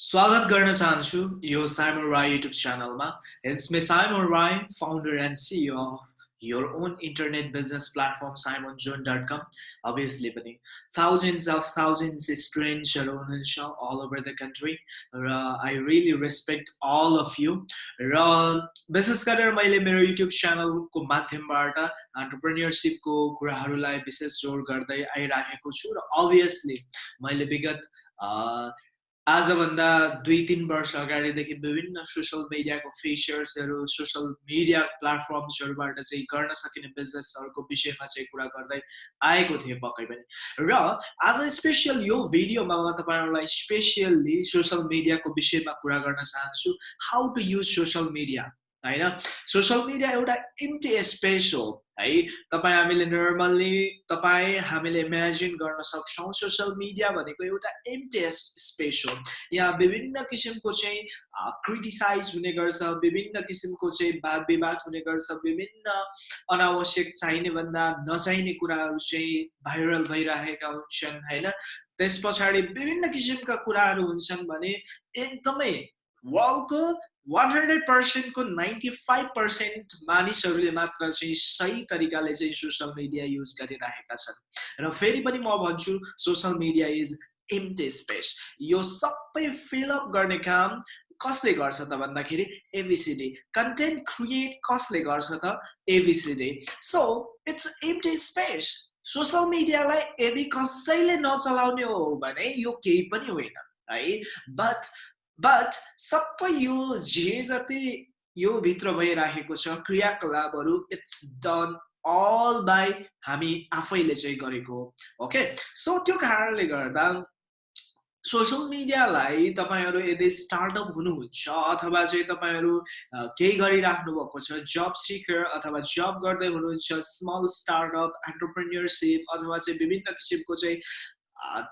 स्वागत गर्न चाहन्छु यो साइमन राई युट्युब च्यानलमा। It's me Simon Rai founder and CEO of your own internet business platform simonjohn.com obviously पनि thousands of thousands स्टुडेन्ट्सहरू हुनुहुन्छ all over the country र I really respect all of you र विशेष गरेर मैले मेरो युट्युब च्यानलको माध्यमबाट अन्टरप्रेन्यरसिपको कुराहरूलाई विशेष जोड गर्दै आइराखेको छु र अभियसली मैले विगत आजभन्दा दुई तिन वर्ष अगाडिदेखि विभिन्न सोसियल मिडियाको फिचर्सहरू सोसियल मिडिया प्लेटफर्म्सहरूबाट चाहिँ गर्न सकिने बिजनेसहरूको विषयमा चाहिँ कुरा गर्दै आएको थिएँ पक्कै पनि। र आज स्पेसियल यो भिडियोमा म तपाईँहरूलाई स्पेसियल्ली सोसियल मिडियाको विषयमा कुरा गर्न चाहन्छु। How to use social media होइन सोसियल मिडिया एउटा इन्टी स्पेस हो है तपाईँ हामीले नर्मल्ली तपाईँ हामीले इमेजिन गर्न सक्छौँ सोसियल मिडिया भनेको एउटा इन्टी स्पेस हो यहाँ विभिन्न किसिमको चाहिँ क्रिटिसाइज हुने गर्छ विभिन्न किसिमको चाहिँ वाद विवाद हुने गर्छ विभिन्न अनावश्यक चाहिने भन्दा नचाहिने कुराहरू चाहिँ भाइरल भइरहेका हुन्छन् होइन त्यस पछाडि विभिन्न किसिमका कुराहरू हुन्छन् भने एकदमै वर्ल्डको वान हन्ड्रेड पर्सेन्टको नाइन्टी फाइभ पर्सेन्ट मानिसहरूले मात्र चाहिँ सही तरिकाले चाहिँ सोसियल मिडिया युज गरिरहेका छन्। र फेरि पनि म भन्छु social media is empty space यो सबै फिलअप गर्ने काम कसले गर्छ त भन्दाखेरि एबिसिडी कन्टेन्ट क्रिएट कसले गर्छ त ABCD so it's empty space social मिडियालाई यदि कसैले नचलाउने हो भने यो केही पनि होइन है? बट बट सबै यो जे जति यो भित्र भइराखेको छ क्रियाकलापहरू इट्स डन अल बाई हामी आफैले चाहिँ गरेको ओके सो त्यो कारणले गर्दा सोसियल मिडियालाई तपाईँहरू यदि स्टार्टअप हुनुहुन्छ अथवा चाहिँ तपाईँहरू केही गरिराख्नु भएको छ जब सिकर अथवा जब गर्दै हुनुहुन्छ स्मल स्टार्टअप एन्टरप्रेन्यरसिप अथवा चाहिँ विभिन्न किसिमको चाहिँ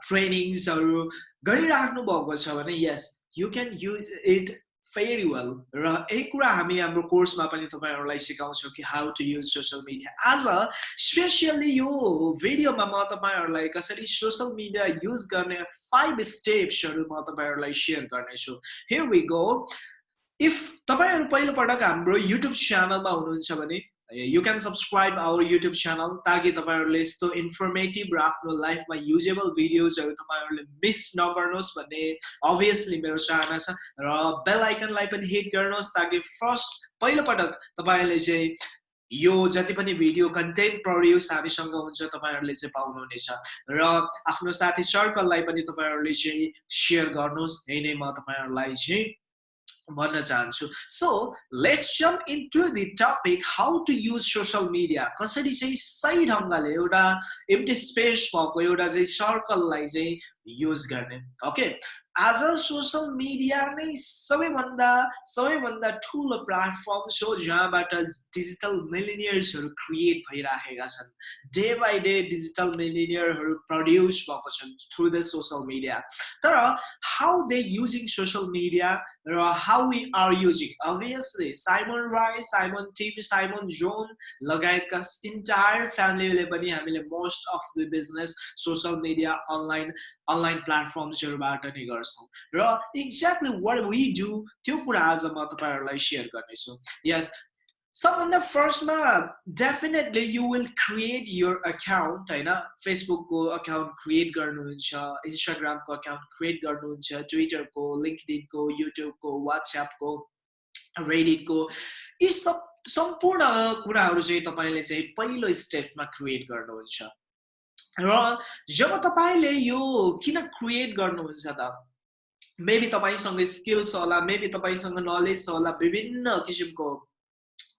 ट्रेनिङ्सहरू गरिराख्नु भएको छ भने yes you can use it very well र यही कुरा हामी हाम्रो कोर्समा पनि तपाईँहरूलाई सिकाउँछौँ कि how to use social media आज स्पेसियली यो भिडियोमा म तपाईँहरूलाई कसरी सोसियल मिडिया युज गर्ने फाइभ स्टेप्सहरू म तपाईँहरूलाई सेयर गर्नेछु. हियर वी गो इफ तपाईँहरू पहिलोपटक हाम्रो युट्युब च्यानलमा हुनुहुन्छ भने you can subscribe our YouTube channel ताकि तपाईँहरूले यस्तो इन्फर्मेटिभ र आफ्नो लाइफमा युजेबल भिडियोजहरू तपाईँहरूले मिस नगर्नुहोस् भन्ने अभियसली मेरो चाहना छ र बेल आइकनलाई पनि हिट गर्नुहोस् ताकि फर्स्ट पहिलोपटक तपाईँहरूले चाहिँ यो जति पनि भिडियो कन्टेन्ट प्रड्युस हामीसँग हुन्छ तपाईँहरूले चाहिँ पाउनुहुनेछ र आफ्नो साथी सर्कललाई पनि तपाईँहरूले चाहिँ सेयर गर्नुहोस् यही नै म तपाईँहरूलाई चाहिँ भन्न चाहन्छु। So let's jump to the topic how to use social media कसरी चाहिँ सही ढङ्गले एउटा एम्टी स्पेस भएको एउटा चाहिँ सर्कललाई चाहिँ युज गर्ने। ओके आज सोसियल मिडिया नै सबैभन्दा सबैभन्दा ठुलो प्लेटफर्म हो जहाँबाट डिजिटल मिलिनियर्सहरू क्रिएट भइराखेका छन्। डे बाई डे डिजिटल मिलिनियरहरू प्रड्युस भएको छन् थ्रु द सोसियल मिडिया तर how they using social media र how we are using obviously Simon Rai Simon team Simon John लगायतका इन्टायर फ्यामिलीले पनि हामीले most of the business social media online online प्लेटफर्म्सहरूबाट नै गर्छ। गर्छौँ र एक्ज्याक्टली वाट वी डु त्यो कुरा आज म तपाईँहरूलाई सेयर गर्नेछु यस सबभन्दा फर्स्टमा definitely you will create your account होइन फेसबुकको अकाउन्ट क्रिएट गर्नुहुन्छ इन्स्टाग्रामको अकाउन्ट क्रिएट गर्नुहुन्छ ट्विटरको लिङ्कडिनको युट्युबको वाट्सएपको रेडिटको यी सब सम्पूर्ण कुराहरू चाहिँ तपाईँले चाहिँ पहिलो स्टेपमा क्रिएट गर्नुहुन्छ र जब तपाईँले यो किन क्रिएट गर्नुहुन्छ त मेबी तपाईँसँग स्किल्स होला मेबी तपाईँसँग नलेज छ होला विभिन्न किसिमको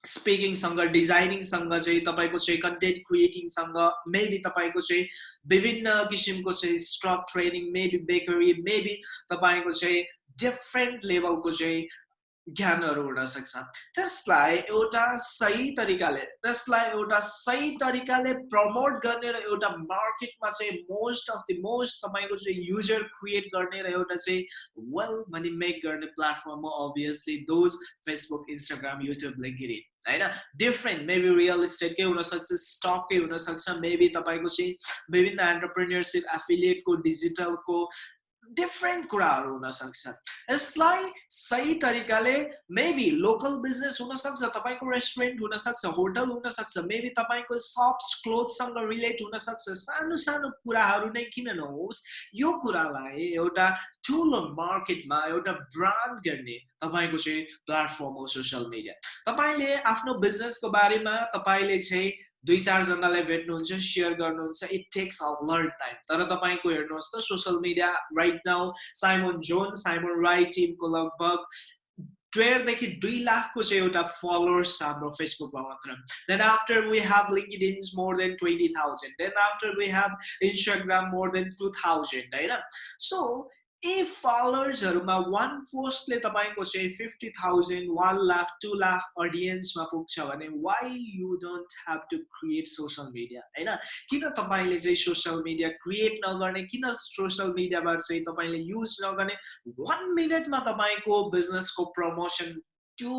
स्पिकिङसँग डिजाइनिङसँग चाहिँ तपाईँको चाहिँ कन्टेन्ट क्रिएटिङसँग मेबी तपाईँको चाहिँ विभिन्न किसिमको चाहिँ स्ट्रक ट्रेनिङ मेबी बेकरी मेबी तपाईँको चाहिँ डिफ्रेन्ट लेभलको चाहिँ ज्ञानहरू हुनसक्छ त्यसलाई एउटा सही तरिकाले त्यसलाई एउटा सही तरिकाले प्रमोट गर्ने र एउटा मार्केटमा चाहिँ मोस्ट अफ द मोस्ट तपाईँको चाहिँ युजर क्रिएट गर्ने र एउटा चाहिँ वेल मनी मेक गर्ने प्लेटफर्म हो obviously those Facebook Instagram YouTube LinkedIn होइन? डिफ्रेन्ट मेबी रियल इस्टेटकै हुनसक्छ स्टककै हुनसक्छ मेबी तपाईँको चाहिँ विभिन्न एन्टरप्रेन्यरसिप एफिलिएटको डिजिटलको डिफ्रेन्ट कुराहरू हुनसक्छ यसलाई सही तरिकाले मेबी लोकल बिजनेस हुनसक्छ तपाईँको रेस्टुरेन्ट हुनसक्छ होटल हुनसक्छ मेबी तपाईँको सप्स क्लोथसँग रिलेट हुनसक्छ सानो सानो कुराहरू नै किन नहोस् यो कुरालाई एउटा ठुलो मार्केटमा एउटा ब्रान्ड गर्ने तपाईँको चाहिँ प्लेटफर्म हो सोसियल मिडिया तपाईँले आफ्नो बिजनेसको बारेमा तपाईँले चाहिँ दुई चारजनालाई भेट्नुहुन्छ सेयर गर्नुहुन्छ it takes a lot time तर तपाईँको हेर्नुहोस् त social media right now Simon John Simon Rai टिमको लगभग डेढदेखि दुई लाखको चाहिँ एउटा फलोवर्स छ हाम्रो फेसबुकमा मात्र। Then after we have LinkedIn more than twenty thousand then after we have Instagram more than two thousand होइन? सो ए फलोवर्सहरूमा वान पोस्टले तपाईँको चाहिँ fifty thousand one lakh two lakh अडियन्समा पुग्छ भने why you don't have to create social media होइन? किन तपाईँले चाहिँ सोसियल मिडिया क्रिएट नगर्ने? किन सोसियल मिडियाबाट चाहिँ तपाईँले युज नगर्ने? वान मिनटमा तपाईँको बिजनेसको प्रमोसन त्यो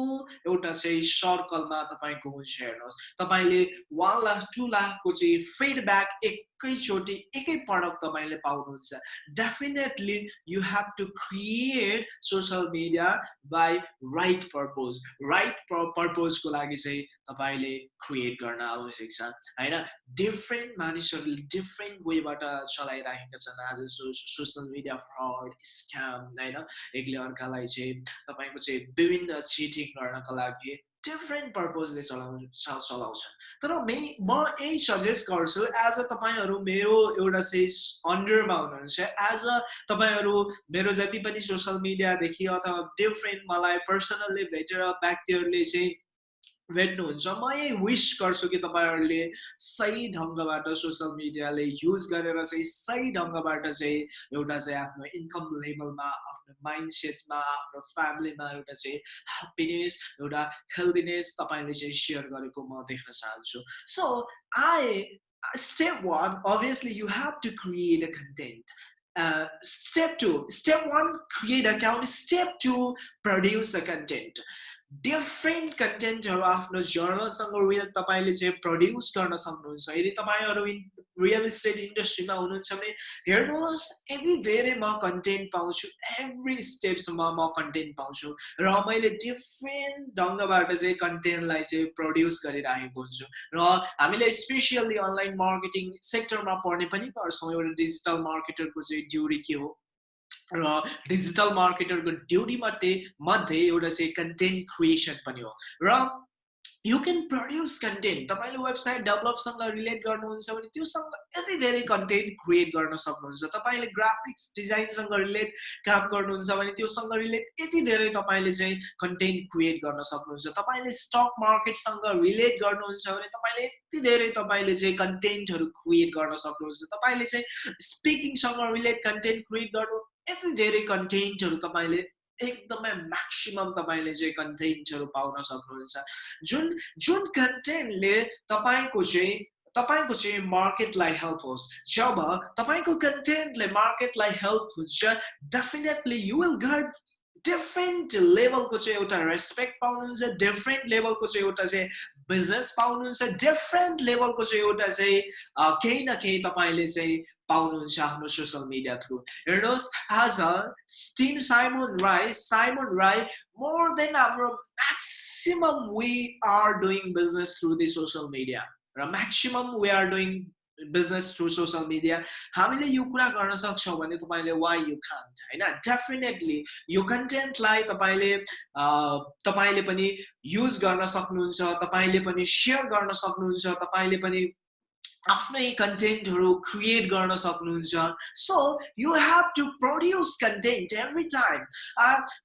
एउटा चाहिँ सर्कलमा तपाईँको हुन्छ हेर्नुहोस्। तपाईँले वान लाख टु लाखको चाहिँ फिडब्याक एक एकैचोटि एकै प्रडक्ट तपाईँले पाउनुहुन्छ। Definitely you have to create social media by right purpose right पर्पोजको लागि चाहिँ तपाईँले क्रिएट गर्न आवश्यक छ होइन? डिफ्रेन्ट मानिसहरूले डिफ्रेन्ट वेबाट चलाइराखेका छन्। आज so social media fraud scam होइन? एकले अर्कालाई चाहिँ तपाईँको चाहिँ विभिन्न चिटिङ गर्नको लागि डिफ्रेन्ट पर्पजले चलाउ चलाउँछन्। तर मे म यही सजेस्ट गर्छु एज अ तपाईँहरू मेरो एउटा चाहिँ अन्डरमा हुनुहुन्छ एज अ तपाईँहरू मेरो जति पनि सोसियल मिडियादेखि अथवा डिफ्रेन्ट मलाई पर्सनल्ली भेटेर व्यक्तिहरूले चाहिँ भेट्नुहुन्छ म यही विस गर्छु कि तपाईँहरूले सही ढङ्गबाट सोसियल मिडियाले युज गरेर चाहिँ सही ढङ्गबाट चाहिँ एउटा चाहिँ आफ्नो इन्कम लेभलमा आफ्नो माइन्ड सेटमा आफ्नो फ्यामिलीमा एउटा चाहिँ ह्याप्पिनेस एउटा हेल्दिनेस तपाईँले चाहिँ सेयर गरेको म देख्न चाहन्छु so I step one obviously you have to create a content uh, step two step one create account step two produce a content Different कन्टेन्टहरू आफ्नो जर्नलसँग रियल तपाईँले चाहिँ प्रड्युस गर्न सक्नुहुन्छ। यदि तपाईँहरू इन रियल इस्टेट इन्डस्ट्रीमा हुनुहुन्छ भने हेर्नुहोस् यति धेरै म कन्टेन्ट पाउँछु एभ्री स्टेप्समा म कन्टेन्ट पाउँछु र मैले डिफ्रेन्ट ढङ्गबाट चाहिँ कन्टेन्टलाई चाहिँ प्रड्युस गरिराखेको हुन्छु। र हामीले स्पेसियल्ली अनलाइन मार्केटिङ सेक्टरमा पढ्ने पनि गर्छौँ एउटा डिजिटल मार्केटरको चाहिँ ड्युटी के हो? र डिजिटल मार्केटरको ड्युटी मध्ये मध्ये एउटा चाहिँ कन्टेन्ट क्रिएसन पनि हो। र यु क्यान प्रड्युस कन्टेन्ट तपाईँले वेबसाइट डेभलपसँग रिलेट गर्नुहुन्छ भने त्योसँग यति धेरै कन्टेन्ट क्रिएट गर्न सक्नुहुन्छ। तपाईँले ग्राफिक्स डिजाइनसँग रिलेट काम गर्नुहुन्छ भने त्योसँग रिलेट यति धेरै तपाईँले चाहिँ कन्टेन्ट क्रिएट गर्न सक्नुहुन्छ। तपाईँले स्टक मार्केटसँग रिलेट गर्नुहुन्छ भने तपाईँले यति धेरै तपाईँले चाहिँ कन्टेन्टहरू क्रिएट गर्न सक्नुहुन्छ। तपाईँले चाहिँ स्पिकिङसँग रिलेट कन्टेन्ट क्रिएट गर्नु यति धेरै कन्टेन्टहरू तपाईँले एकदमै म्याक्सिमम् तपाईँले चाहिँ कन्टेन्टहरू पाउन सक्नुहुन्छ। जुन जुन कन्टेन्टले तपाईँको चाहिँ तपाईँको चाहिँ मार्केटलाई हेल्प होस् जब तपाईँको कन्टेन्टले मार्केटलाई हेल्प हुन्छ definitely you will got different लेभलको चाहिँ एउटा रेस्पेक्ट पाउनुहुन्छ डिफ्रेन्ट लेभलको चाहिँ एउटा चाहिँ बिजनेस पाउनुहुन्छ डिफ्रेन्ट लेभलको चाहिँ एउटा चाहिँ केही न केही तपाईँले चाहिँ पाउनुहुन्छ आफ्नो सोसियल मिडिया थ्रु हेर्नुहोस् आज team Simon Rai Simon Rai more than हाम्रो maximum we are doing business through the social media र maximum we are doing business through social media हामीले यो कुरा गर्न सक्छौँ भने तपाईँले वाइ यु खान्ट होइन? डेफिनेटली यो कन्टेन्टलाई तपाईँले तपाईँले पनि युज गर्न सक्नुहुन्छ तपाईँले पनि सेयर गर्न सक्नुहुन्छ तपाईँले पनि आफ्नै कन्टेन्टहरू क्रिएट गर्न सक्नुहुन्छ so you have to produce content every time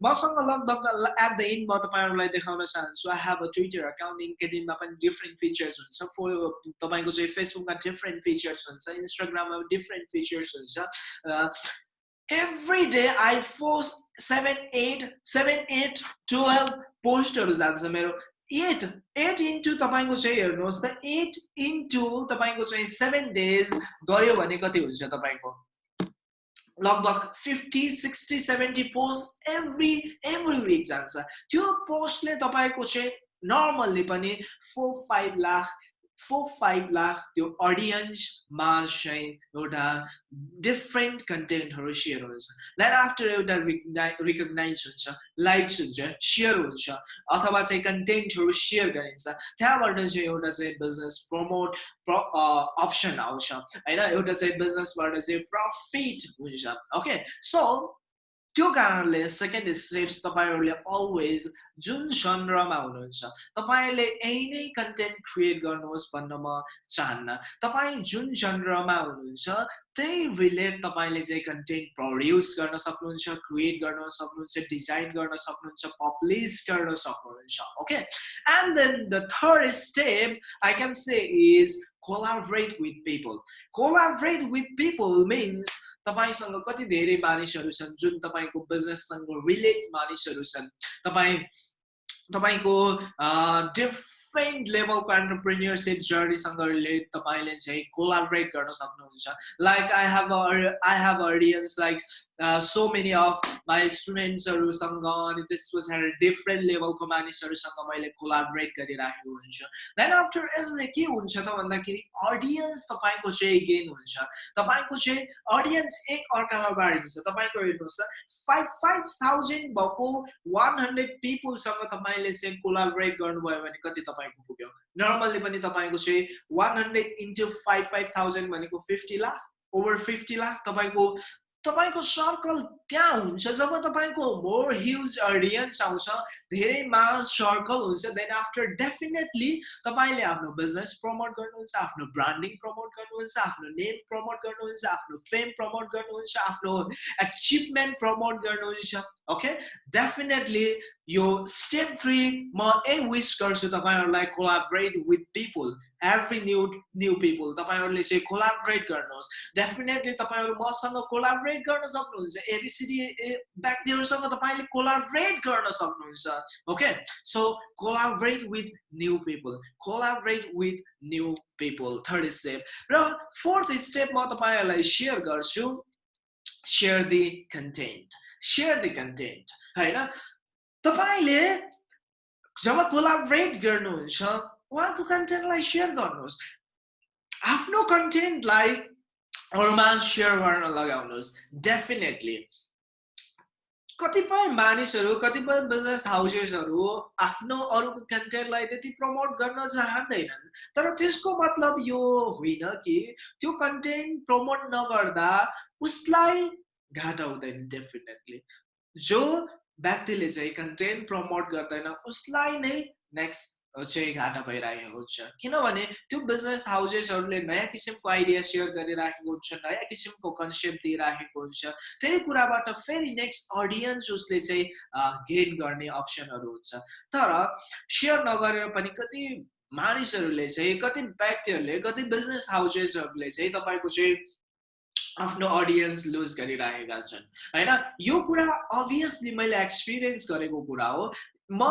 मसँग लगभग एट द एन्ड म तपाईँहरूलाई देखाउन चाहन्छु I have a Twitter account लिङ्केडिनमा पनि डिफ्रेन्ट फिचर्स हुन्छ फो तपाईँको चाहिँ फेसबुकमा डिफ्रेन्ट फिचर्स हुन्छ इन्स्टाग्राममा डिफ्रेन्ट फिचर्स हुन्छ every day I post seven eight seven eight twelve पोस्टहरू जान्छ मेरो एट एट इन्टु तपाईँको चाहिँ हेर्नुहोस् त एट इन्टु तपाईँको चाहिँ सेभेन डेज गऱ्यो भने कति हुन्छ तपाईँको? लगभग fifty sixty seventy post every every week जान्छ। त्यो पोस्टले तपाईँको चाहिँ नर्मल्ली पनि four five lakh four five lakh त्यो अडियन्समा चाहिँ एउटा डिफ्रेन्ट कन्टेन्टहरू सेयर हुन्छ देन आफ्टर एउटा रिकगनाइज हुन्छ लाइक्स हुन्छ सेयर हुन्छ अथवा चाहिँ कन्टेन्टहरू सेयर गरिन्छ त्यहाँबाट चाहिँ एउटा चाहिँ बिजनेस प्रमोट प्र अप्सन आउँछ। होइन एउटा चाहिँ बिजनेसबाट चाहिँ प्रफिट हुन्छ। ओके सो त्यो कारणले सेकेन्ड स्टेप्स तपाईँहरूले अलवेज जुन जनरमा हुनुहुन्छ तपाईँले यही नै कन्टेन्ट क्रिएट गर्नुहोस् भन्न म चाहन्न। तपाईँ जुन जनरमा हुनुहुन्छ त्यही रिलेट तपाईँले चाहिँ कन्टेन्ट प्रड्युस गर्न सक्नुहुन्छ क्रिएट गर्न सक्नुहुन्छ डिजाइन गर्न सक्नुहुन्छ पब्लिस गर्न सक्नुहुन्छ okay and then the third step I can say is collaborate with people. Collaborate with people means तपाईँसँग कति धेरै मानिसहरू छन् जुन तपाईँको बिजनेससँग रिलेट मानिसहरू छन्। तपाईँ तपाईँको डिफ्रेन्ट लेभलको एन्टरप्रेन्यरसिप जर्नीसँग रिलेट तपाईँले चाहिँ कोलाबरेट गर्न सक्नुहुन्छ like I have I have audience like so many of my स्टुडेन्ट्सहरूसँग अनि त्यस पछाडि डिफ्रेन्ट लेभलको मानिसहरूसँग मैले कोलाबरेट गरिराखेको हुन्छु देन आफ्टर यसले के हुन्छ त भन्दाखेरि अडियन्स तपाईँको चाहिँ गेन हुन्छ तपाईँको चाहिँ अडियन्स एक अर्कालाई बाँडिन्छ तपाईँको हेर्नुहोस् त फाइभ फाइभ थाउजन्ड भएको वान हन्ड्रेड पिपुलसँग तपाईँले चाहिँ कोलाबरेट गर्नुभयो भने कति तपाईँको पुग्यो। नर्मल्ली पनि तपाईँको चाहिँ one hundred into five five thousand भनेको fifty lakh over fifty lakh तपाईँको तपाईँको सर्कल त्यहाँ हुन्छ। जब तपाईँको मोर ह्युज अडियन्स आउँछ धेरै मास सर्कल हुन्छ देन आफ्टर डेफिनेटली तपाईँले आफ्नो बिजनेस प्रमोट गर्नुहुन्छ आफ्नो ब्रान्डिङ प्रमोट गर्नुहुन्छ आफ्नो नेम प्रमोट गर्नुहुन्छ आफ्नो फेम प्रमोट गर्नुहुन्छ आफ्नो एचिभमेन्ट प्रमोट गर्नुहुन्छ ओके डेफिनेटली यो स्टेप थ्री म ए विस गर्छु तपाईँहरूलाई collaborate with people every new new people तपाईँहरूले चाहिँ कोलाबरेट गर्नुहोस्. डेफिनेटली तपाईँहरू मसँग कोलाबरेट गर्न सक्नुहुन्छ। एबिसिडी व्यक्तिहरूसँग तपाईँले कोलाबरेट गर्न सक्नुहुन्छ। Okay so collaborate with new people collaborate with new people third step र फोर्थ स्टेप म तपाईँहरूलाई सेयर गर्छु। Share the content share the content होइन? तपाईँले जब कोलाबरेट गर्नुहुन्छ उहाँको कन्टेन्टलाई सेयर गर्नुहोस् आफ्नो कन्टेन्टलाई अरूमा सेयर गर्न लगाउनुहोस् डेफिनेटली कतिपय मानिसहरू कतिपय बिजनेस हाउसेसहरू आफ्नो अरूको कन्टेन्टलाई त्यति प्रमोट गर्न चाहँदैनन्। तर त्यसको मतलब यो होइन कि त्यो कन्टेन्ट प्रमोट नगर्दा उसलाई घाटा हुँदैन डेफिनेटली जो व्यक्तिले चाहिँ कन्टेन्ट प्रमोट गर्दैन उसलाई नै नेक्स्ट चाहिँ घाटा भइरहेको हुन्छ। किनभने त्यो बिजनेस हाउसेसहरूले नयाँ किसिमको आइडिया सेयर गरिराखेको हुन्छ नयाँ किसिमको कन्सेप्ट दिइराखेको हुन्छ। त्यही कुराबाट फेरि नेक्स्ट अडियन्स उसले चाहिँ गेन गर्ने अप्सनहरू हुन्छ। तर सेयर नगरेर पनि कति मानिसहरूले चाहिँ कति व्यक्तिहरूले कति बिजनेस हाउसेसहरूले चाहिँ तपाईँको चाहिँ आफ्नो अडियन्स लुज गरिरहेका छन्। होइन? यो कुरा अभियसली मैले एक्सपिरियन्स गरेको कुरा हो। म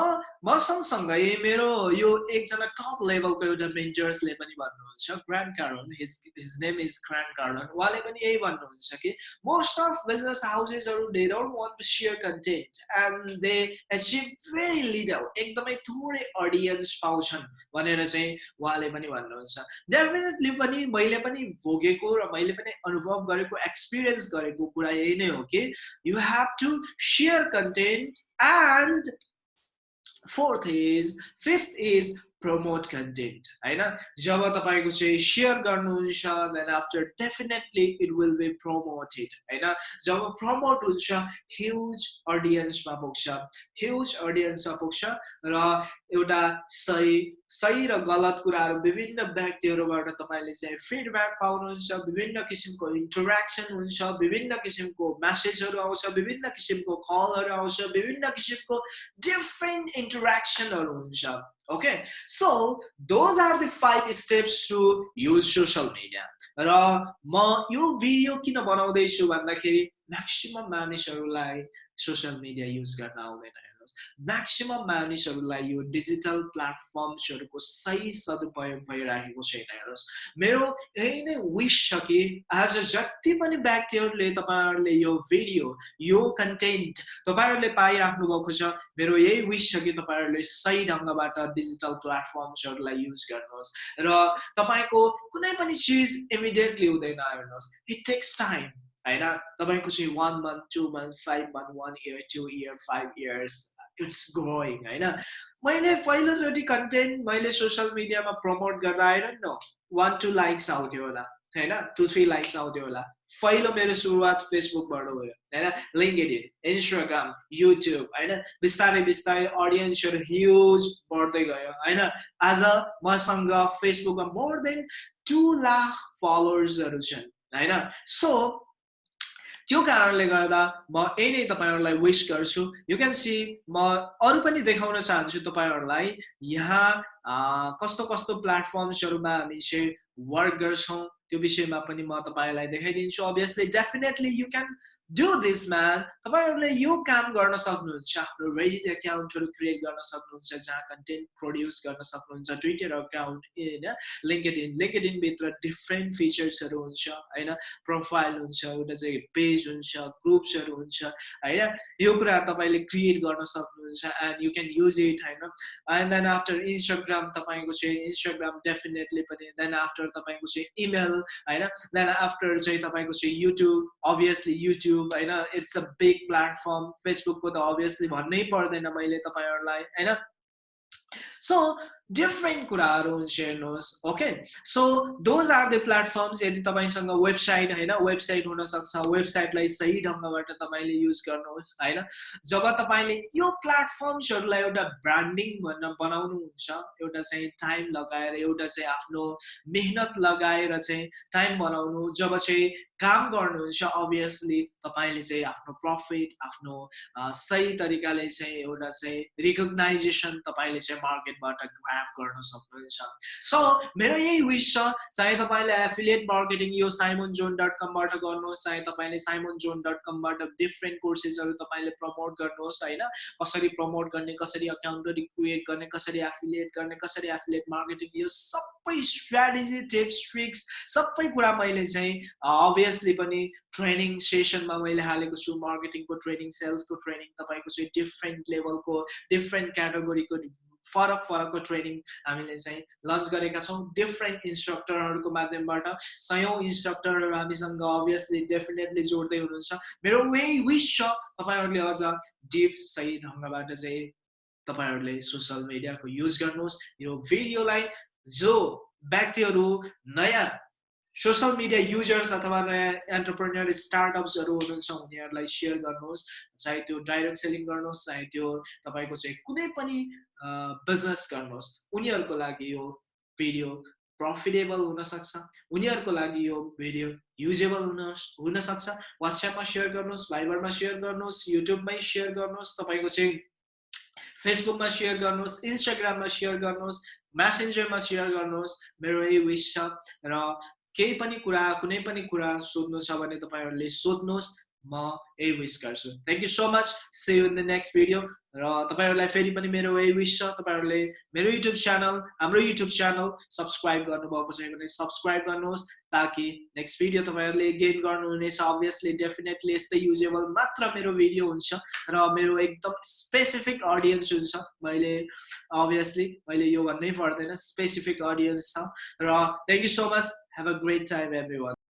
म सँगसँगै मेरो यो एकजना टप लेभलको एउटा मेन्जर्सले पनि भन्नुहुन्छ। Grant Cardone his his name is Grant Cardone उहाँले पनि यही भन्नुहुन्छ कि most of business हाउसेसहरू they don't want to share content and they achieve very little एकदमै थोरै अडियन्स पाउँछन् भनेर चाहिँ उहाँले पनि भन्नुहुन्छ। डेफिनेटली पनि मैले पनि भोगेको र मैले पनि अनुभव गरेको एक्सपिरियन्स गरेको कुरा यही नै हो कि you have to share content and 40s, 50s, promote content होइन? जब तपाईँको चाहिँ सेयर गर्नुहुन्छ then after definitely it will be promoted होइन? जब प्रमोट हुन्छ ह्युज अडियन्समा पुग्छ। ह्युज अडियन्समा पुग्छ र एउटा सही सही र गलत कुराहरू विभिन्न व्यक्तिहरूबाट तपाईँले चाहिँ फिडब्याक पाउनुहुन्छ विभिन्न किसिमको इन्टरेक्सन हुन्छ विभिन्न किसिमको म्यासेजहरू आउँछ विभिन्न किसिमको कलहरू आउँछ विभिन्न किसिमको डिफ्रेन्ट इन्टरेक्सनहरू हुन्छ। Okay so those are the five steps to use social media र म यो भिडियो किन बनाउँदैछु भन्दाखेरि म्याक्सिमम् मानिसहरूलाई सोसियल मिडिया युज गर्न आउँदैन हेर्नुहोस् म्याक्सिमम् मानिसहरूलाई यो डिजिटल प्लेटफर्म्सहरूको सही सदुपयोग भइराखेको छैन हेर्नुहोस्। मेरो यही नै विस छ कि आज जति पनि व्यक्तिहरूले तपाईँहरूले यो भिडियो यो कन्टेन्ट तपाईँहरूले पाइराख्नु भएको छ मेरो यही विस छ कि तपाईँहरूले सही ढङ्गबाट डिजिटल प्लेटफर्म्सहरूलाई युज गर्नुहोस्। र तपाईँको कुनै पनि चिज इमिडिएटली हुँदैन हेर्नुहोस्। इट टेक्स टाइम होइन तपाईँको चाहिँ one month two month five month one year two year five years it's growing होइन मैले पहिलोचोटि कन्टेन्ट मैले सोसियल मिडियामा प्रमोट गर्दा आएर न वान टू लाइक्स आउँथ्यो होला होइन टु थ्री लाइक्स आउँथ्यो होला पहिलो मेरो सुरुवात फेसबुकबाट भयो होइन लिङ्केड इन्स्टाग्राम युट्युब होइन बिस्तारै बिस्तारै अडियन्सहरू ह्युज बढ्दै गयो होइन आज मसँग फेसबुकमा मोर देन टु लाख फलोवर्सहरू छन् होइन सो त्यो कारणले गर्दा म यही नै तपाईँहरूलाई विस गर्छु। यु क्यान सी म अरू पनि देखाउन चाहन्छु तपाईँहरूलाई। यहाँ कस्तो कस्तो प्लेटफर्म्सहरूमा हामी चाहिँ वर्क गर्छौँ। त्यो विषयमा पनि म तपाईँलाई देखाइदिन्छु. Obviously definitely you can do this man तपाईँहरूले यो काम गर्न सक्नुहुन्छ आफ्नो रेडिट एकाउन्टहरू क्रिएट गर्न सक्नुहुन्छ जहाँ कन्टेन्ट प्रड्युस गर्न सक्नुहुन्छ ट्विटर अकाउन्ट होइन? लिङ्केड इन लिङ्केड इनभित्र डिफ्रेन्ट फिचर्सहरू हुन्छ होइन? प्रोफाइल हुन्छ एउटा चाहिँ पेज हुन्छ ग्रुप्सहरू हुन्छ होइन? यो कुराहरू तपाईँले क्रिएट गर्न सक्नुहुन्छ and you can use it होइन? एन्ड देन आफ्टर इन्स्टाग्राम तपाईँको चाहिँ इन्स्टाग्राम डेफिनेटली पनि देन आफ्टर तपाईँको चाहिँ इमेल होइन? देन आफ्टर चाहिँ तपाईँको चाहिँ युट्युब अभियसली युट्युब होइन? इट्स अ बिग प्लेटफर्म फेसबुकको त अभियसली भन्नै पर्दैन मैले तपाईँहरूलाई होइन? सो डिफ्रेन्ट कुराहरू हेर्नुहोस् okay so those are the platforms यदि तपाईँसँग वेबसाइट होइन वेबसाइट हुनसक्छ वेबसाइटलाई सही ढङ्गबाट तपाईँले युज गर्नुहोस् होइन जब तपाईँले यो प्लेटफर्म्सहरूलाई एउटा ब्रान्डिङ भन्न बनाउनुहुन्छ एउटा चाहिँ टाइम लगाएर एउटा चाहिँ आफ्नो मेहनत लगाएर चाहिँ टाइम बनाउनु जब चाहिँ काम गर्नुहुन्छ अभियसली तपाईँले चाहिँ आफ्नो प्रफिट आफ्नो सही तरिकाले चाहिँ एउटा चाहिँ रिकगनाइजेसन तपाईँले चाहिँ मार्केटबाट गर्न सक्नुहुन्छ। सो मेरो यही विस छ चाहे तपाईँले एफिलिएट मार्केटिङ यो साइमन जोन डट कमबाट गर्नुहोस् चाहे तपाईँले साइमन जोन डट कमबाट डिफ्रेन्ट कोर्सेसहरू तपाईँले प्रमोट गर्नुहोस् होइन? कसरी प्रमोट गर्ने कसरी अकाउन्टरी क्रिएट गर्ने कसरी एफिलिएट गर्ने कसरी एफिलिएट मार्केटिङ यो सबै स्ट्राटेजी टिप्स ट्रिक्स सबै कुरा मैले चाहिँ अभियसली पनि ट्रेनिङ सेसनमा मैले हालेको छु। मार्केटिङको ट्रेनिङ सेल्सको ट्रेनिङ तपाईँको चाहिँ डिफ्रेन्ट लेभलको डिफ्रेन्ट क्याटेगोरीको फरक फरकको ट्रेनिङ हामीले चाहिँ लन्च गरेका छौँ। डिफ्रेन्ट इन्स्ट्रक्टरहरूको माध्यमबाट सयौँ इन्स्ट्रक्टरहरू हामीसँग अभियसली डेफिनेटली जोड्दै हुनुहुन्छ। मेरो वे विस छ तपाईँहरूले अझ डिप सही ढङ्गबाट चाहिँ तपाईँहरूले सोसियल मिडियाको युज गर्नुहोस्। यो भिडियोलाई जो व्यक्तिहरू नयाँ सोसियल मिडिया युजर्स अथवा नयाँ एन्टरप्रेनियर स्टार्टअप्सहरू हुनुहुन्छ उनीहरूलाई सेयर गर्नुहोस् चाहे त्यो डाइरेक्ट सेलिङ गर्नुहोस् चाहे त्यो तपाईँको चाहिँ कुनै पनि बिजनेस गर्नुहोस्। उनीहरूको लागि यो भिडियो प्रफिटेबल हुनसक्छ। उनीहरूको लागि यो भिडियो युजेबल हुन हुनसक्छ। वाट्सएपमा सेयर गर्नुहोस् भाइबरमा सेयर गर्नुहोस् युट्युबमै सेयर गर्नुहोस् तपाईँको चाहिँ फेसबुकमा सेयर गर्नुहोस् इन्स्टाग्राममा सेयर गर्नुहोस् म्यासेन्जरमा सेयर गर्नुहोस्। मेरो यही विस छ र केही पनि कुरा कुनै पनि कुरा सोध्नु छ भने तपाईँहरूले सोध्नुहोस्। म यही विस गर्छु। Thank you so much see in the next video र तपाईँहरूलाई फेरि पनि मेरो यही विस छ। तपाईँहरूले मेरो युट्युब च्यानल हाम्रो युट्युब च्यानल सब्सक्राइब गर्नुभएको छ भने सब्सक्राइब गर्नुहोस् ताकि नेक्स्ट भिडियो तपाईँहरूले गेन गर्नुहुनेछ। अभियसली डेफिनेटली यस्तै युजेबल मात्र मेरो भिडियो हुन्छ र मेरो एकदम स्पेसिफिक अडियन्स हुन्छ। मैले अभियसली मैले यो भन्नै पर्दैन स्पेसिफिक अडियन्स छ। र thank you so much have a great time every